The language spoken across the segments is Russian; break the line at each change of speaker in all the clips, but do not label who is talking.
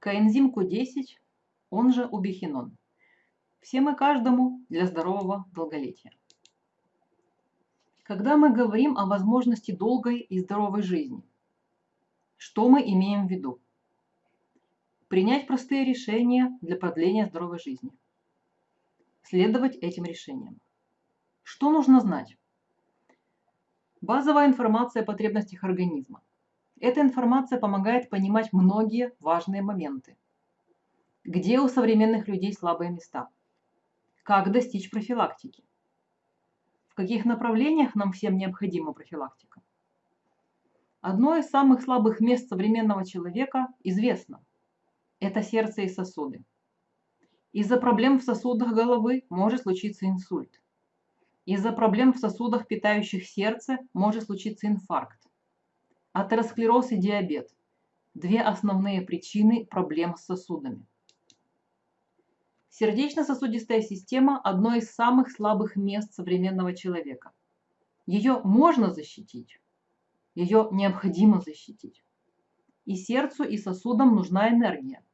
Коэнзим Q10, он же убихинон. Всем и каждому для здорового долголетия. Когда мы говорим о возможности долгой и здоровой жизни, что мы имеем в виду? Принять простые решения для продления здоровой жизни. Следовать этим решениям. Что нужно знать? Базовая информация о потребностях организма. Эта информация помогает понимать многие важные моменты. Где у современных людей слабые места? Как достичь профилактики? В каких направлениях нам всем необходима профилактика? Одно из самых слабых мест современного человека известно. Это сердце и сосуды. Из-за проблем в сосудах головы может случиться инсульт. Из-за проблем в сосудах, питающих сердце, может случиться инфаркт. Атеросклероз и диабет – две основные причины проблем с сосудами. Сердечно-сосудистая система – одно из самых слабых мест современного человека. Ее можно защитить, ее необходимо защитить. И сердцу, и сосудам нужна энергия.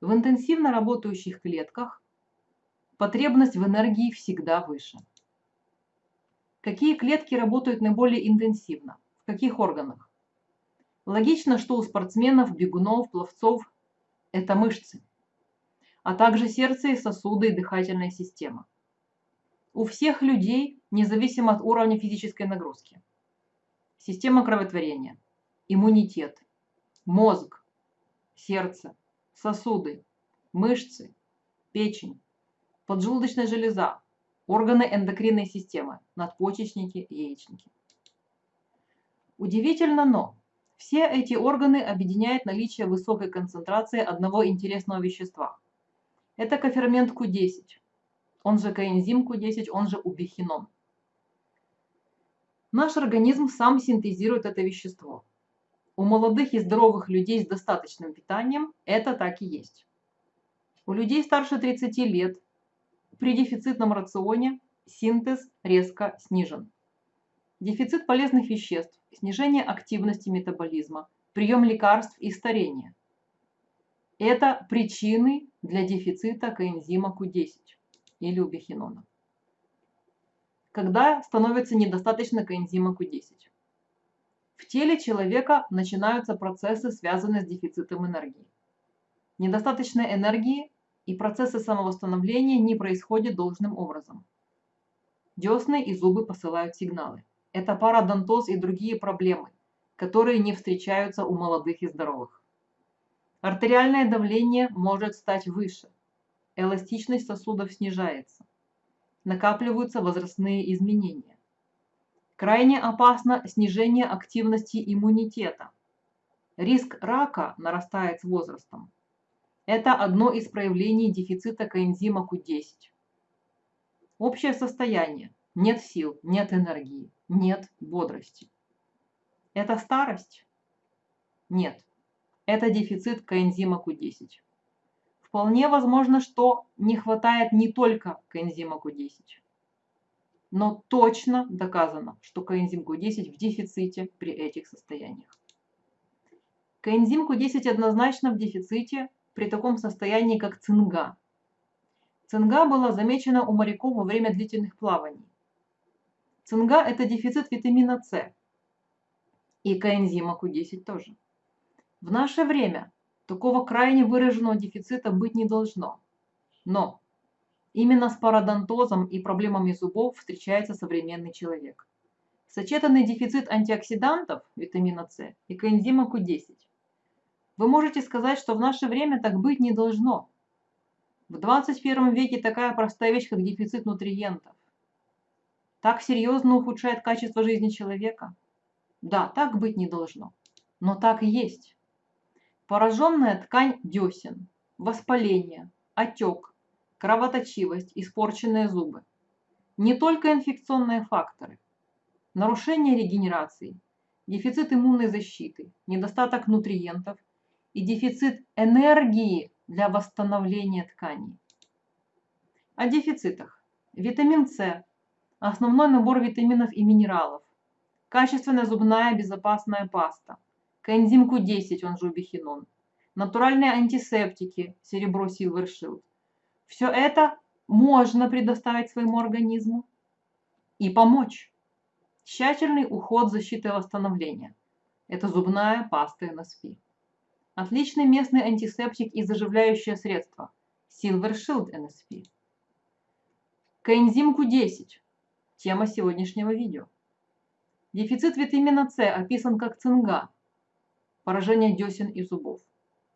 В интенсивно работающих клетках потребность в энергии всегда выше. Какие клетки работают наиболее интенсивно? В каких органах? Логично, что у спортсменов, бегунов, пловцов – это мышцы, а также сердце и сосуды и дыхательная система. У всех людей, независимо от уровня физической нагрузки. Система кроветворения, иммунитет, мозг, сердце, сосуды, мышцы, печень, поджелудочная железа, органы эндокринной системы, надпочечники, яичники. Удивительно, но все эти органы объединяет наличие высокой концентрации одного интересного вещества. Это кофермент Q10, он же коэнзим Q10, он же убихинон. Наш организм сам синтезирует это вещество. У молодых и здоровых людей с достаточным питанием это так и есть. У людей старше 30 лет при дефицитном рационе синтез резко снижен. Дефицит полезных веществ, снижение активности метаболизма, прием лекарств и старение. Это причины для дефицита коэнзима Q10 или убихинона. Когда становится недостаточно коэнзима Q10? В теле человека начинаются процессы, связанные с дефицитом энергии. Недостаточной энергии и процессы самовосстановления не происходят должным образом. Десны и зубы посылают сигналы. Это парадонтоз и другие проблемы, которые не встречаются у молодых и здоровых. Артериальное давление может стать выше. Эластичность сосудов снижается. Накапливаются возрастные изменения. Крайне опасно снижение активности иммунитета. Риск рака нарастает с возрастом. Это одно из проявлений дефицита коэнзима Q10. Общее состояние. Нет сил, нет энергии нет бодрости. Это старость? Нет. Это дефицит коэнзима Q10. Вполне возможно, что не хватает не только коэнзима Q10. Но точно доказано, что коэнзим Q10 в дефиците при этих состояниях. Коэнзим Q10 однозначно в дефиците при таком состоянии, как цинга. Цинга была замечена у моряков во время длительных плаваний. Цинга – это дефицит витамина С и коэнзима Q10 тоже. В наше время такого крайне выраженного дефицита быть не должно. Но именно с пародонтозом и проблемами зубов встречается современный человек. Сочетанный дефицит антиоксидантов, витамина С и коэнзима Q10. Вы можете сказать, что в наше время так быть не должно. В 21 веке такая простая вещь, как дефицит нутриентов так серьезно ухудшает качество жизни человека? Да, так быть не должно. Но так и есть. Пораженная ткань десен, воспаление, отек, кровоточивость, испорченные зубы. Не только инфекционные факторы. Нарушение регенерации, дефицит иммунной защиты, недостаток нутриентов и дефицит энергии для восстановления тканей. О дефицитах. Витамин С Основной набор витаминов и минералов. Качественная зубная безопасная паста. Коэнзим Q10, он же убихинон. натуральные антисептики, серебро Silver Shield. Все это можно предоставить своему организму и помочь. Тщательный уход, защиты и восстановления. Это зубная паста NSP. Отличный местный антисептик и заживляющее средство. Silver Shield NSP. Коэнзим Q10. Тема сегодняшнего видео. Дефицит витамина С описан как цинга, поражение десен и зубов.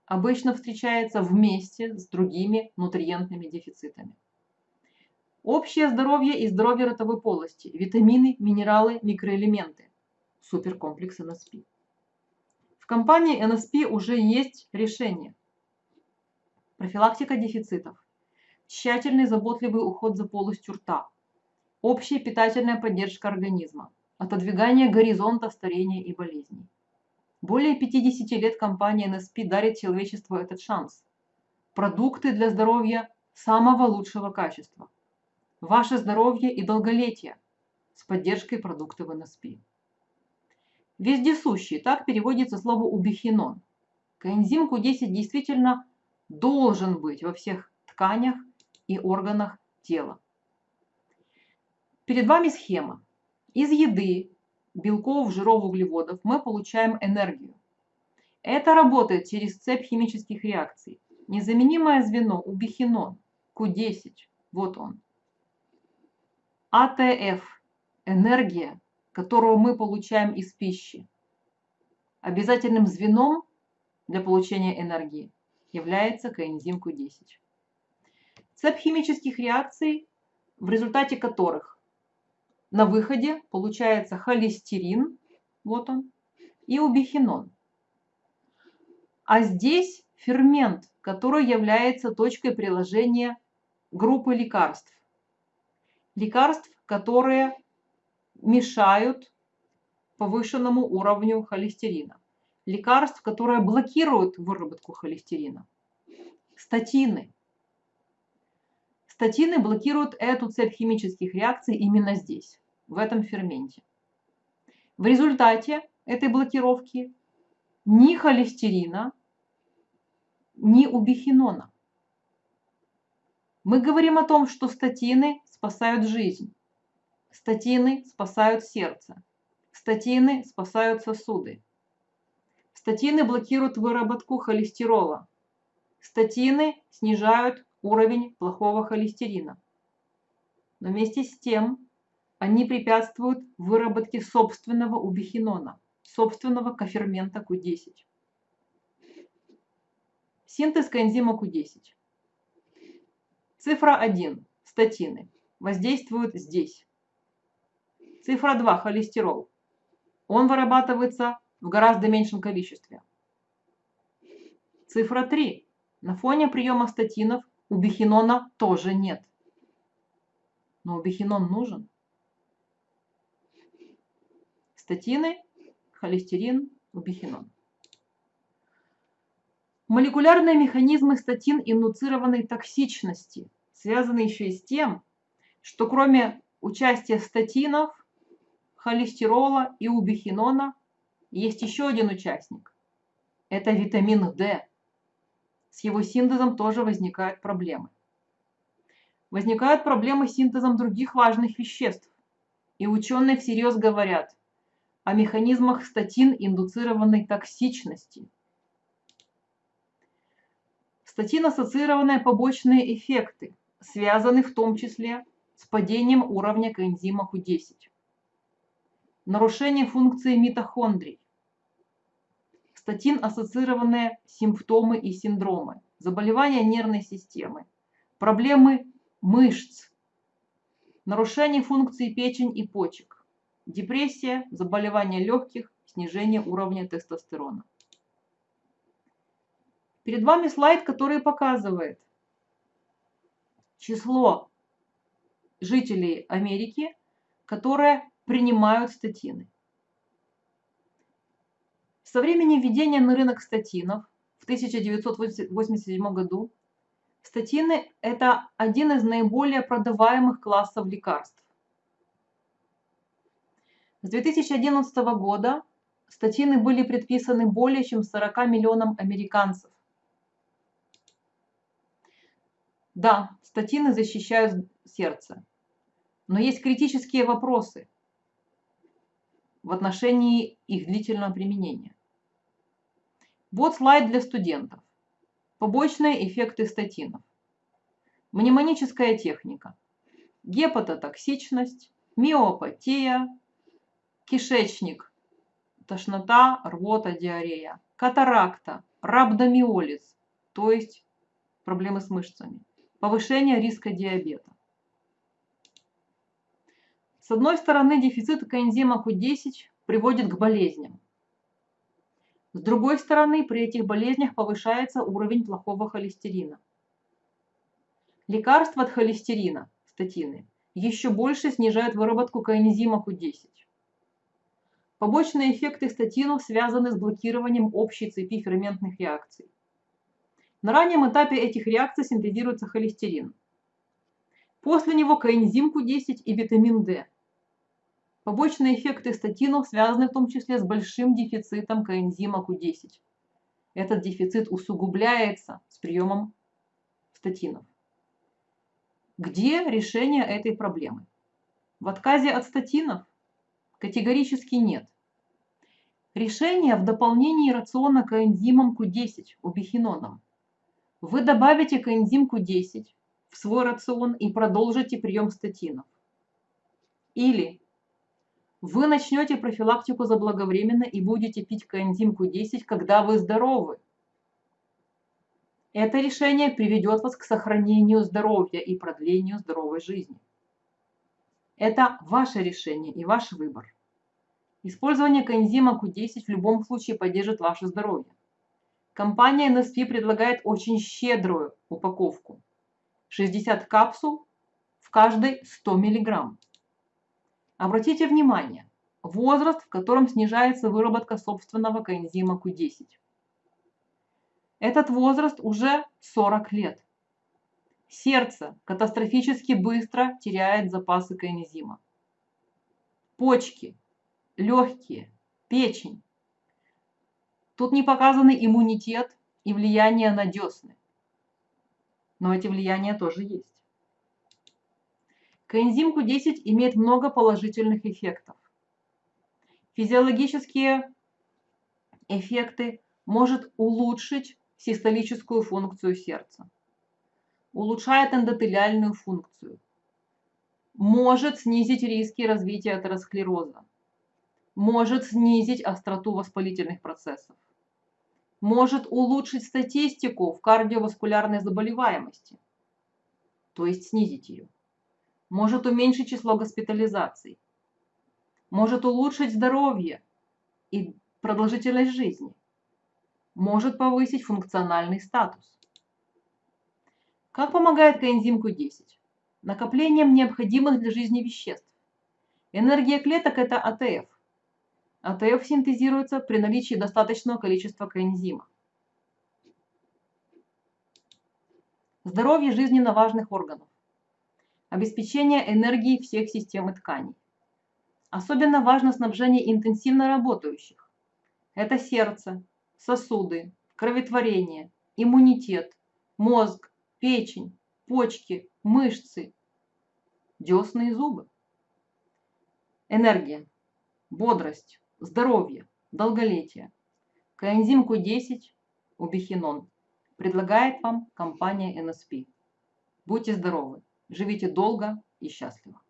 Обычно встречается вместе с другими нутриентными дефицитами. Общее здоровье и здоровье ротовой полости, витамины, минералы, микроэлементы. Суперкомплекс НСП. В компании НСП уже есть решение. Профилактика дефицитов. Тщательный заботливый уход за полостью рта. Общая питательная поддержка организма отодвигание горизонта старения и болезней. Более 50 лет компания NSP дарит человечеству этот шанс. Продукты для здоровья самого лучшего качества. Ваше здоровье и долголетие с поддержкой продуктов NSP. Вездесущий, так переводится слово убихинон. Коэнзим Q10 действительно должен быть во всех тканях и органах тела. Перед вами схема. Из еды, белков, жиров, углеводов мы получаем энергию. Это работает через цепь химических реакций. Незаменимое звено убихинон, Q10, вот он. АТФ – энергия, которую мы получаем из пищи. Обязательным звеном для получения энергии является коэнзим Q10. Цепь химических реакций, в результате которых на выходе получается холестерин, вот он, и убихинон. А здесь фермент, который является точкой приложения группы лекарств. Лекарств, которые мешают повышенному уровню холестерина. Лекарств, которые блокируют выработку холестерина. Статины. Статины блокируют эту цепь химических реакций именно здесь в этом ферменте. В результате этой блокировки ни холестерина, ни убихинона. Мы говорим о том, что статины спасают жизнь, статины спасают сердце, статины спасают сосуды, статины блокируют выработку холестерола, статины снижают уровень плохого холестерина. Но вместе с тем они препятствуют выработке собственного убихинона, собственного кофермента Q10. Синтез коэнзима Q10. Цифра 1. Статины. Воздействуют здесь. Цифра 2. Холестерол. Он вырабатывается в гораздо меньшем количестве. Цифра 3. На фоне приема статинов у бихинона тоже нет. Но убихинон нужен. статины, холестерин, убихинон. Молекулярные механизмы статин-индуцированной токсичности связаны еще и с тем, что кроме участия статинов, холестерола и убихинона есть еще один участник. Это витамин D. С его синтезом тоже возникают проблемы. Возникают проблемы с синтезом других важных веществ. И ученые всерьез говорят, о механизмах статин-индуцированной токсичности. Статин-ассоциированные побочные эффекты связаны в том числе с падением уровня коэнзима Q10, нарушение функции митохондрий, статин-ассоциированные симптомы и синдромы, заболевания нервной системы, проблемы мышц, нарушение функции печень и почек, депрессия, заболевания легких, снижение уровня тестостерона. Перед вами слайд, который показывает число жителей Америки, которые принимают статины. Со времени введения на рынок статинов в 1987 году статины – это один из наиболее продаваемых классов лекарств. С 2011 года статины были предписаны более чем 40 миллионам американцев. Да, статины защищают сердце, но есть критические вопросы в отношении их длительного применения. Вот слайд для студентов. Побочные эффекты статинов. Мнемоническая техника. Гепатотоксичность, миопатия, кишечник, тошнота, рвота, диарея, катаракта, рhabdomиолиз, то есть проблемы с мышцами, повышение риска диабета. С одной стороны, дефицит коэнзима Q10 приводит к болезням. С другой стороны, при этих болезнях повышается уровень плохого холестерина. Лекарства от холестерина, статины, еще больше снижают выработку коэнзима Q10. Побочные эффекты статинов связаны с блокированием общей цепи ферментных реакций. На раннем этапе этих реакций синтезируется холестерин. После него коэнзим Q10 и витамин D. Побочные эффекты статинов связаны в том числе с большим дефицитом коэнзима Q10. Этот дефицит усугубляется с приемом статинов. Где решение этой проблемы? В отказе от статинов? Категорически нет. Решение в дополнении рациона коэнзимом Q10, убихиноном. Вы добавите коэнзим Q10 в свой рацион и продолжите прием статинов. Или вы начнете профилактику заблаговременно и будете пить коэнзим Q10, когда вы здоровы. Это решение приведет вас к сохранению здоровья и продлению здоровой жизни. Это ваше решение и ваш выбор. Использование коэнзима Q10 в любом случае поддержит ваше здоровье. Компания NSP предлагает очень щедрую упаковку. 60 капсул в каждой 100 миллиграмм. Обратите внимание, возраст, в котором снижается выработка собственного коэнзима Q10. Этот возраст уже 40 лет. Сердце катастрофически быстро теряет запасы коэнзима. Почки, легкие, печень. Тут не показаны иммунитет и влияние на десны. Но эти влияния тоже есть. Коэнзим Q10 имеет много положительных эффектов. Физиологические эффекты может улучшить систолическую функцию сердца, улучшает эндотелиальную функцию, может снизить риски развития атеросклероза, может снизить остроту воспалительных процессов, может улучшить статистику в кардиоваскулярной заболеваемости, то есть снизить ее может уменьшить число госпитализаций, может улучшить здоровье и продолжительность жизни, может повысить функциональный статус. Как помогает коэнзим Q10? Накоплением необходимых для жизни веществ. Энергия клеток – это АТФ. АТФ синтезируется при наличии достаточного количества коэнзима. Здоровье жизненно важных органов обеспечение энергией всех систем и тканей. Особенно важно снабжение интенсивно работающих. Это сердце, сосуды, кроветворение, иммунитет, мозг, печень, почки, мышцы, десны и зубы. Энергия, бодрость, здоровье, долголетие. Коэнзим Q10, убихинон, предлагает вам компания NSP. Будьте здоровы! Живите долго и счастливо.